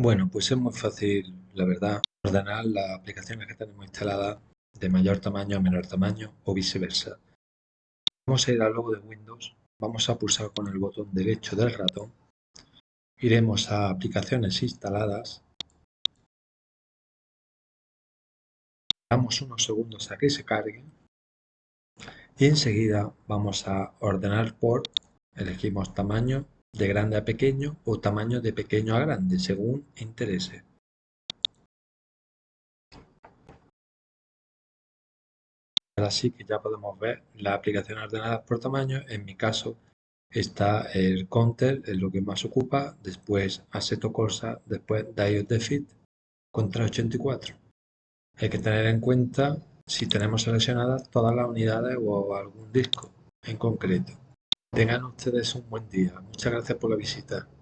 Bueno, pues es muy fácil, la verdad, ordenar las aplicaciones que tenemos instaladas de mayor tamaño a menor tamaño o viceversa. Vamos a ir al logo de Windows, vamos a pulsar con el botón derecho del ratón, iremos a aplicaciones instaladas, damos unos segundos a que se cargue y enseguida vamos a ordenar por, elegimos tamaño de grande a pequeño o tamaño de pequeño a grande, según interese. Ahora sí que ya podemos ver las aplicaciones ordenadas por tamaño. En mi caso está el Counter, es lo que más ocupa, después Assetto Corsa, después Diode Defeat contra 84. Hay que tener en cuenta si tenemos seleccionadas todas las unidades o algún disco en concreto. Tengan ustedes un buen día. Muchas gracias por la visita.